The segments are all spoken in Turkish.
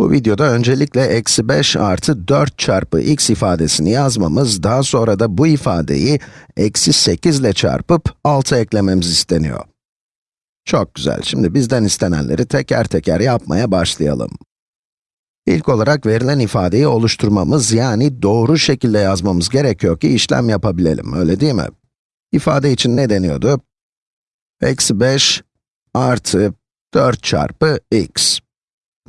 Bu videoda öncelikle eksi 5 artı 4 çarpı x ifadesini yazmamız, daha sonra da bu ifadeyi eksi 8 ile çarpıp 6 eklememiz isteniyor. Çok güzel, şimdi bizden istenenleri teker teker yapmaya başlayalım. İlk olarak verilen ifadeyi oluşturmamız, yani doğru şekilde yazmamız gerekiyor ki işlem yapabilelim, öyle değil mi? İfade için ne deniyordu? Eksi 5 artı 4 çarpı x.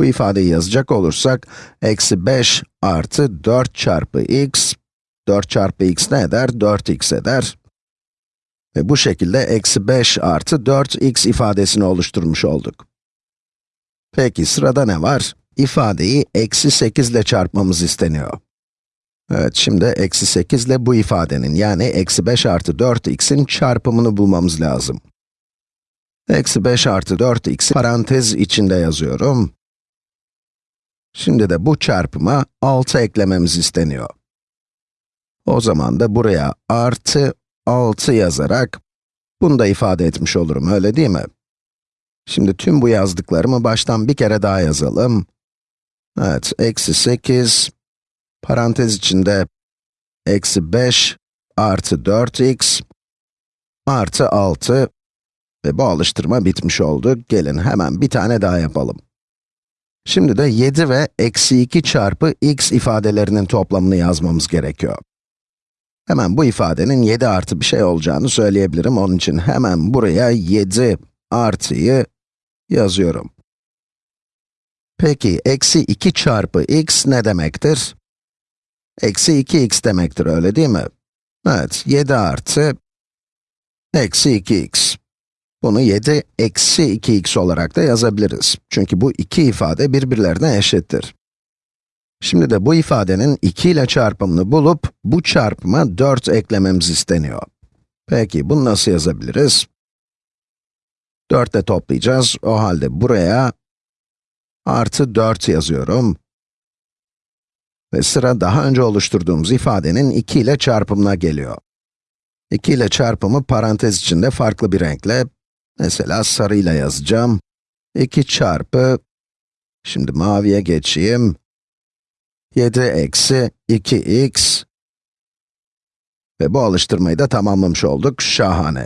Bu ifadeyi yazacak olursak, eksi 5 artı 4 çarpı x, 4 çarpı x ne eder? 4x eder. Ve bu şekilde eksi 5 artı 4x ifadesini oluşturmuş olduk. Peki sırada ne var? İfadeyi eksi 8 ile çarpmamız isteniyor. Evet, şimdi eksi 8 ile bu ifadenin, yani eksi 5 artı 4x'in çarpımını bulmamız lazım. Eksi 5 artı 4x'i parantez içinde yazıyorum. Şimdi de bu çarpıma 6 eklememiz isteniyor. O zaman da buraya artı 6 yazarak, bunu da ifade etmiş olurum, öyle değil mi? Şimdi tüm bu yazdıklarımı baştan bir kere daha yazalım. Evet, eksi 8, parantez içinde, eksi 5 artı 4x, artı 6 ve bu alıştırma bitmiş oldu. Gelin hemen bir tane daha yapalım. Şimdi de 7 ve eksi 2 çarpı x ifadelerinin toplamını yazmamız gerekiyor. Hemen bu ifadenin 7 artı bir şey olacağını söyleyebilirim. Onun için hemen buraya 7 artıyı yazıyorum. Peki, eksi 2 çarpı x ne demektir? Eksi 2x demektir, öyle değil mi? Evet, 7 artı eksi 2x. Bunu 7 eksi 2x olarak da yazabiliriz. Çünkü bu iki ifade birbirlerine eşittir. Şimdi de bu ifadenin 2 ile çarpımını bulup, bu çarpıma 4 eklememiz isteniyor. Peki, bunu nasıl yazabiliriz? 4 ile toplayacağız. O halde buraya artı 4 yazıyorum. Ve sıra daha önce oluşturduğumuz ifadenin 2 ile çarpımına geliyor. 2 ile çarpımı parantez içinde farklı bir renkle, mesela sarıyla yazacağım. 2 çarpı, şimdi maviye geçeyim. 7 eksi 2x ve bu alıştırmayı da tamamlamış olduk. Şahane.